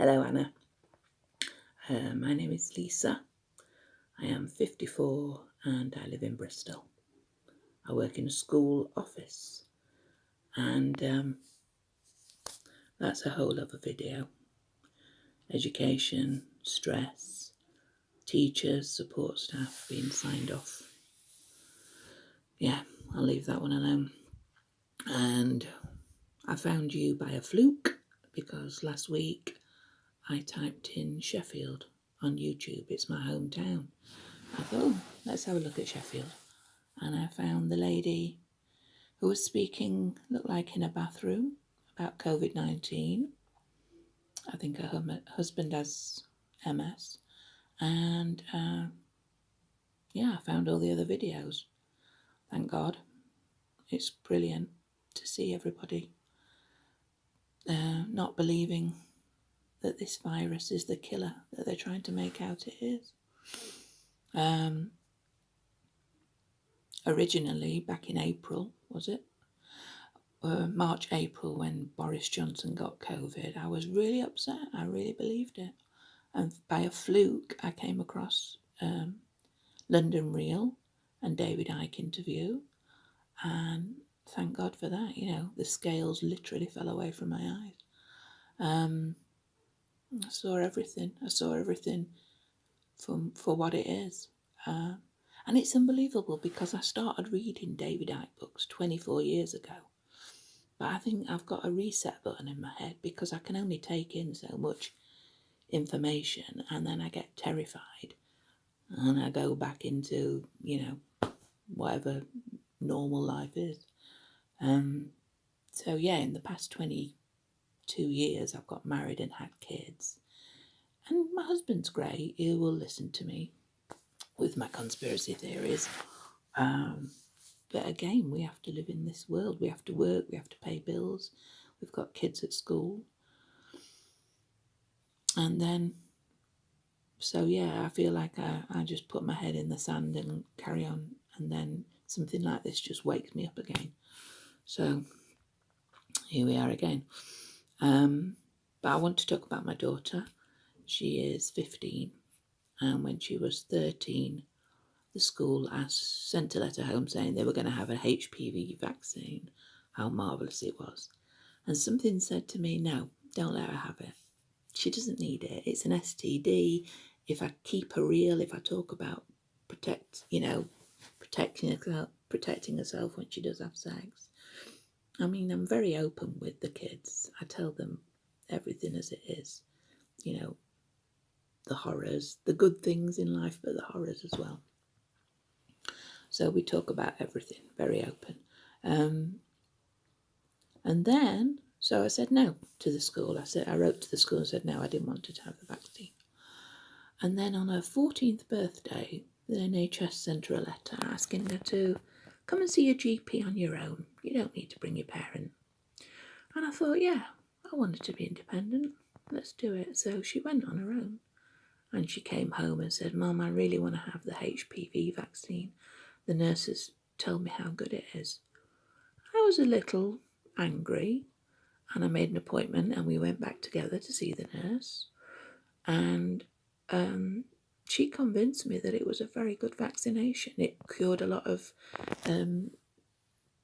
Hello, Anna. Uh, my name is Lisa. I am 54 and I live in Bristol. I work in a school office and um, that's a whole other video. Education, stress, teachers, support staff being signed off. Yeah, I'll leave that one alone. And I found you by a fluke because last week I typed in Sheffield on YouTube. It's my hometown. I thought, oh, let's have a look at Sheffield. And I found the lady who was speaking, looked like in a bathroom, about COVID 19. I think her husband has MS. And uh, yeah, I found all the other videos. Thank God. It's brilliant to see everybody uh, not believing that this virus is the killer that they're trying to make out it is. Um, originally, back in April, was it? Uh, March, April, when Boris Johnson got COVID, I was really upset. I really believed it. And by a fluke, I came across um, London Real and David Icke interview. And thank God for that. You know, the scales literally fell away from my eyes. Um, I saw everything. I saw everything from for what it is. Uh, and it's unbelievable because I started reading David Icke books 24 years ago. But I think I've got a reset button in my head because I can only take in so much information and then I get terrified and I go back into, you know, whatever normal life is. Um, so yeah, in the past 22 years, I've got married and had kids. And my husband's great. He will listen to me with my conspiracy theories. Um, but again, we have to live in this world. We have to work. We have to pay bills. We've got kids at school. And then, so yeah, I feel like I, I just put my head in the sand and carry on. And then something like this just wakes me up again. So here we are again. Um, but I want to talk about my daughter. She is 15, and when she was 13, the school asked, sent a letter home saying they were going to have an HPV vaccine, how marvellous it was. And something said to me, no, don't let her have it. She doesn't need it. It's an STD. If I keep her real, if I talk about protect, you know, protecting herself, protecting herself when she does have sex, I mean, I'm very open with the kids. I tell them everything as it is, you know, the horrors, the good things in life, but the horrors as well. So we talk about everything, very open. Um, and then, so I said no to the school. I said I wrote to the school and said no, I didn't want to have the vaccine. And then on her 14th birthday, the NHS sent her a letter asking her to Come and see your GP on your own. You don't need to bring your parent. And I thought, yeah, I wanted to be independent. Let's do it. So she went on her own. And she came home and said, Mum, I really want to have the HPV vaccine. The nurses told me how good it is. I was a little angry and I made an appointment and we went back together to see the nurse. And um, she convinced me that it was a very good vaccination. It cured a lot of um,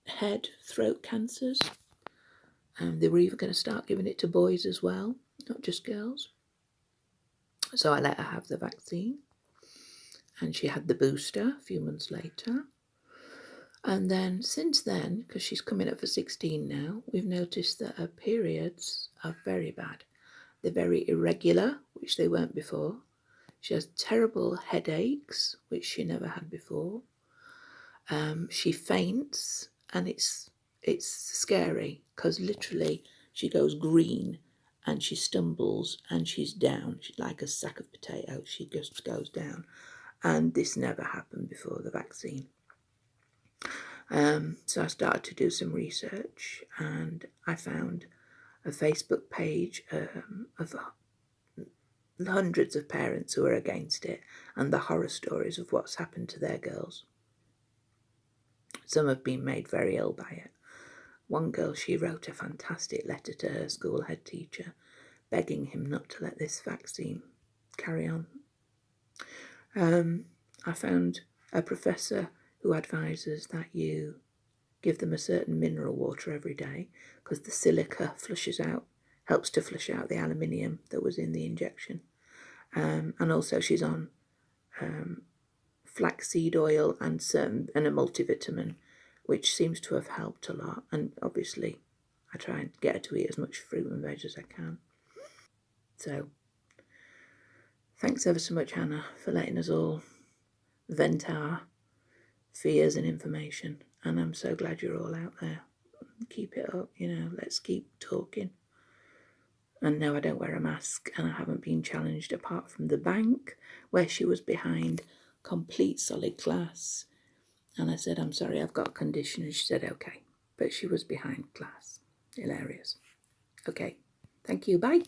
head, throat cancers. And they were even going to start giving it to boys as well, not just girls. So I let her have the vaccine. And she had the booster a few months later. And then since then, because she's coming up for 16 now, we've noticed that her periods are very bad. They're very irregular, which they weren't before. She has terrible headaches, which she never had before. Um, she faints, and it's it's scary because literally she goes green and she stumbles and she's down. She's like a sack of potatoes. She just goes down. And this never happened before the vaccine. Um, so I started to do some research and I found a Facebook page um, of hundreds of parents who are against it and the horror stories of what's happened to their girls. Some have been made very ill by it. One girl, she wrote a fantastic letter to her school head teacher, begging him not to let this vaccine carry on. Um, I found a professor who advises that you give them a certain mineral water every day because the silica flushes out, helps to flush out the aluminium that was in the injection. Um, and also, she's on um, flaxseed oil and some and a multivitamin, which seems to have helped a lot. And obviously, I try and get her to eat as much fruit and veg as I can. So, thanks ever so much, Hannah, for letting us all vent our fears and information. And I'm so glad you're all out there. Keep it up, you know, let's keep talking. And now I don't wear a mask, and I haven't been challenged apart from the bank where she was behind complete solid glass. And I said, I'm sorry, I've got a condition. And she said, okay. But she was behind glass. Hilarious. Okay. Thank you. Bye.